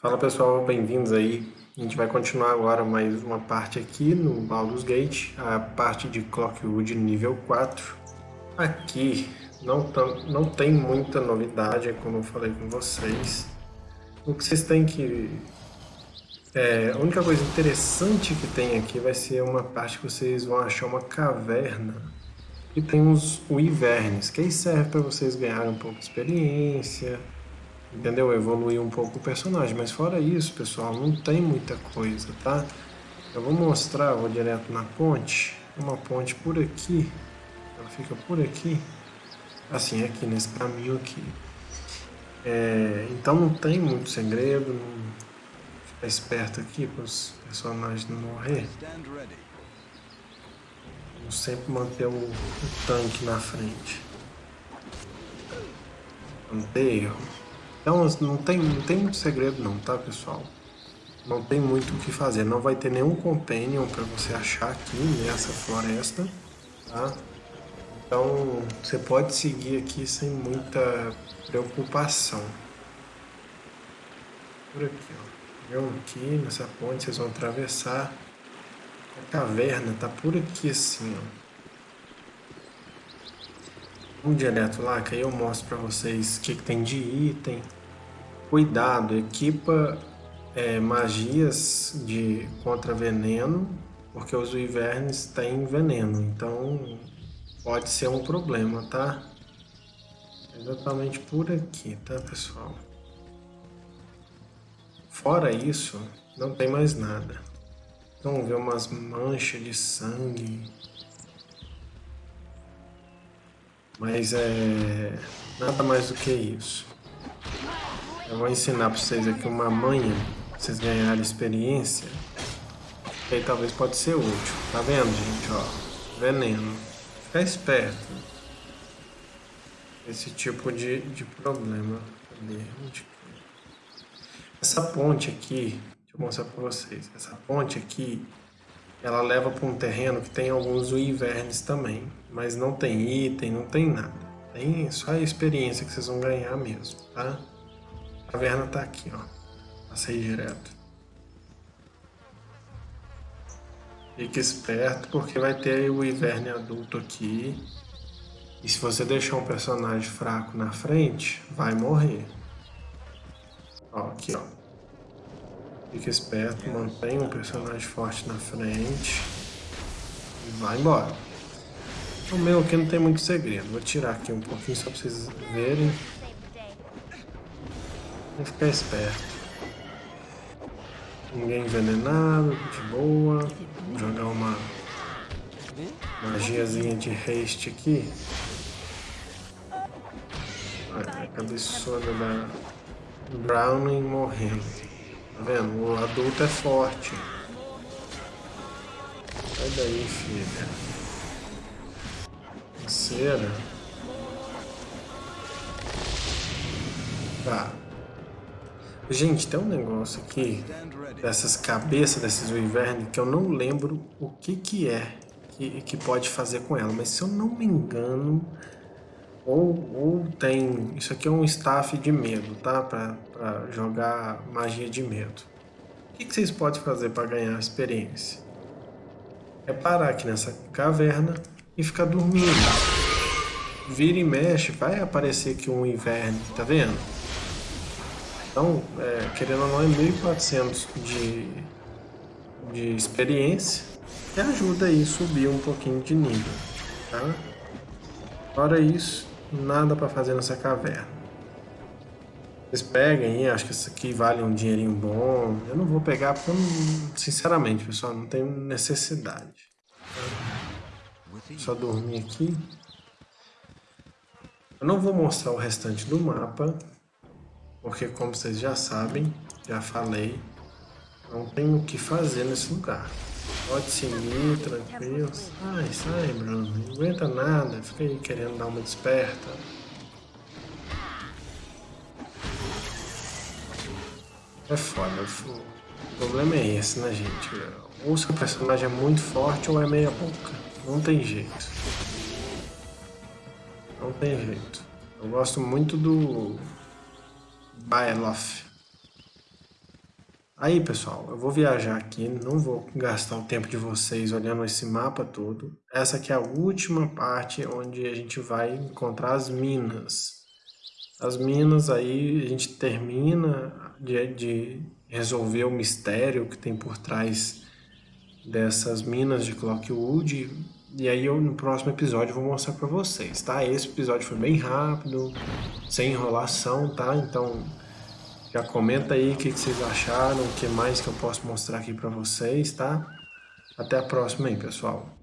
Fala pessoal, bem-vindos aí. A gente vai continuar agora mais uma parte aqui no Baldur's Gate, a parte de Clockwood nível 4. Aqui não, não tem muita novidade, como eu falei com vocês. O que vocês têm que... É, a única coisa interessante que tem aqui vai ser uma parte que vocês vão achar uma caverna e tem uns Wyverns, que aí serve para vocês ganharem um pouco de experiência, entendeu? Evoluir um pouco o personagem. Mas fora isso, pessoal, não tem muita coisa, tá? Eu vou mostrar, vou direto na ponte. Uma ponte por aqui. Ela fica por aqui. Assim, aqui nesse caminho aqui. É, então não tem muito segredo. Não... Ficar esperto aqui para os personagens não morrer. Vamos sempre manter o, o tanque na frente. Erro. Então não tem, não tem muito segredo não, tá pessoal? Não tem muito o que fazer, não vai ter nenhum companion para você achar aqui nessa floresta, tá? Então você pode seguir aqui sem muita preocupação. Por aqui, ó. Viu? Aqui nessa ponte vocês vão atravessar. A caverna tá por aqui assim, ó. Vamos direto lá, que aí eu mostro para vocês o que, que, tem de item. Cuidado, equipa é, magias de contra veneno, porque os invernos têm veneno, então pode ser um problema, tá? Exatamente por aqui, tá pessoal? Fora isso, não tem mais nada. Então ver umas manchas de sangue Mas é nada mais do que isso. Eu vou ensinar para vocês aqui uma manha, pra vocês ganharem experiência. Que aí talvez pode ser útil. Tá vendo, gente? Ó, veneno. Fica esperto. Esse tipo de, de problema. Cadê? Essa ponte aqui, deixa eu mostrar para vocês. Essa ponte aqui, ela leva para um terreno que tem alguns invernos também, mas não tem item, não tem nada. Tem só a experiência que vocês vão ganhar mesmo, tá? A caverna tá aqui, ó. Passei direto. Fique esperto porque vai ter o inverno adulto aqui. E se você deixar um personagem fraco na frente, vai morrer. Ó, aqui, ó. Fica esperto, mantém um personagem forte na frente. E vai embora. O meu aqui não tem muito segredo. Vou tirar aqui um pouquinho só pra vocês verem. Vou ficar esperto. Ninguém envenenado, de boa. Vou jogar uma magiazinha de haste aqui. a cabeçona da Browning morrendo. Tá vendo? O adulto é forte. Sai daí, filha. Cera. Tá. Gente, tem um negócio aqui dessas cabeças desses Wyvern que eu não lembro o que que é que, que pode fazer com ela, mas se eu não me engano, ou, ou tem... Isso aqui é um staff de medo, tá? Pra, pra jogar magia de medo. O que, que vocês podem fazer para ganhar experiência? É parar aqui nessa caverna e ficar dormindo. Vira e mexe, vai aparecer aqui um inverno, tá vendo? Então, é, querendo ou não, é 1400 de, de experiência que ajuda aí a subir um pouquinho de nível, tá? Fora isso, nada para fazer nessa caverna. Vocês peguem aí, acho que isso aqui vale um dinheirinho bom. Eu não vou pegar porque, sinceramente, pessoal, não tenho necessidade. Só dormir aqui. Eu não vou mostrar o restante do mapa, porque como vocês já sabem, já falei, não tem o que fazer nesse lugar. Pode seguir, tranquilo. Sai, sai, Bruno. Não aguenta nada. Fica aí querendo dar uma desperta. É foda. O problema é esse, né, gente? Ou seu personagem é muito forte ou é meia boca. Não tem jeito. Não tem jeito. Eu gosto muito do Bailoff. Aí, pessoal, eu vou viajar aqui, não vou gastar o tempo de vocês olhando esse mapa todo. Essa aqui é a última parte onde a gente vai encontrar as minas. As minas aí a gente termina de, de resolver o mistério que tem por trás dessas minas de Clockwood. E aí eu no próximo episódio vou mostrar para vocês, tá? Esse episódio foi bem rápido, sem enrolação, tá? Então já comenta aí o que, que vocês acharam, o que mais que eu posso mostrar aqui para vocês, tá? Até a próxima aí, pessoal.